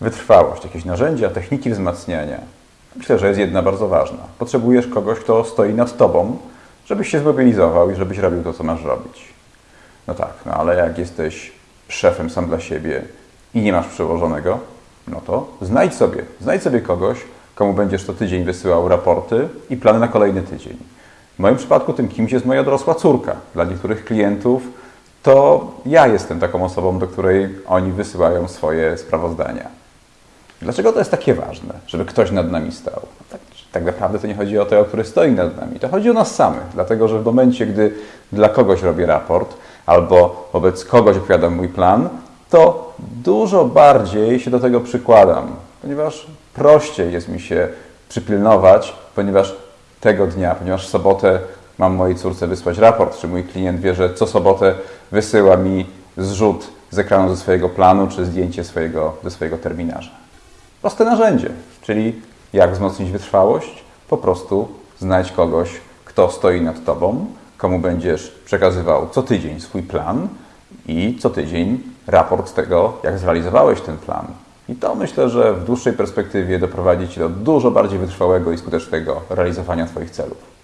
wytrwałość, jakieś narzędzia, techniki wzmacniania, myślę, że jest jedna bardzo ważna. Potrzebujesz kogoś, kto stoi nad tobą, żebyś się zmobilizował i żebyś robił to, co masz robić. No tak, no ale jak jesteś szefem sam dla siebie i nie masz przełożonego, no to znajdź sobie, znajdź sobie kogoś, komu będziesz co tydzień wysyłał raporty i plany na kolejny tydzień. W moim przypadku tym kimś jest moja dorosła córka. Dla niektórych klientów to ja jestem taką osobą, do której oni wysyłają swoje sprawozdania. Dlaczego to jest takie ważne, żeby ktoś nad nami stał? Tak, tak naprawdę to nie chodzi o tego, który stoi nad nami. To chodzi o nas samych, dlatego że w momencie, gdy dla kogoś robię raport albo wobec kogoś opowiadam mój plan, to dużo bardziej się do tego przykładam, ponieważ prościej jest mi się przypilnować, ponieważ tego dnia, ponieważ w sobotę mam mojej córce wysłać raport, czy mój klient wie, że co sobotę wysyła mi zrzut z ekranu ze swojego planu, czy zdjęcie swojego, ze swojego terminarza. Proste narzędzie, czyli jak wzmocnić wytrwałość? Po prostu znajdź kogoś, kto stoi nad Tobą, komu będziesz przekazywał co tydzień swój plan i co tydzień raport tego, jak zrealizowałeś ten plan. I to myślę, że w dłuższej perspektywie doprowadzi Cię do dużo bardziej wytrwałego i skutecznego realizowania Twoich celów.